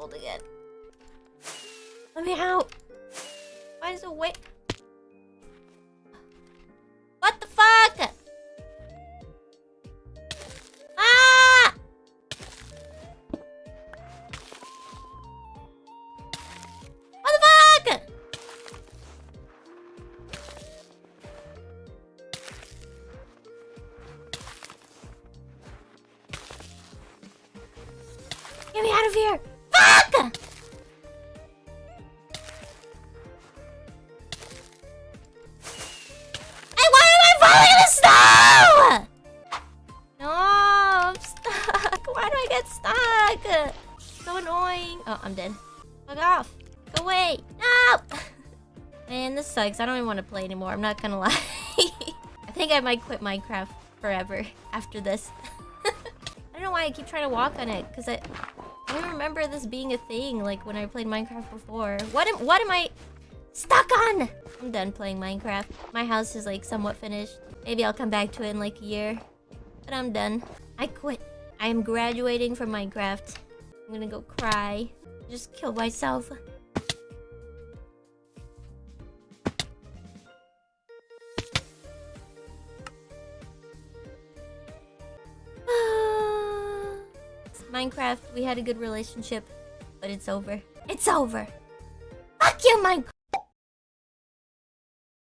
old again. Let me out. Why does it wait? What the fuck? Ah! What the fuck? Get me out of here! Hey, why am I falling in the snow? No, I'm stuck. Why do I get stuck? So annoying. Oh, I'm dead. Fuck off. Go away. No! Man, this sucks. I don't even want to play anymore. I'm not gonna lie. I think I might quit Minecraft forever after this. I don't know why I keep trying to walk on it, because I... I don't remember this being a thing, like, when I played Minecraft before. What am, what am I stuck on? I'm done playing Minecraft. My house is, like, somewhat finished. Maybe I'll come back to it in, like, a year. But I'm done. I quit. I am graduating from Minecraft. I'm gonna go cry. Just kill myself. Minecraft, we had a good relationship, but it's over. It's over. Fuck you, Minecraft!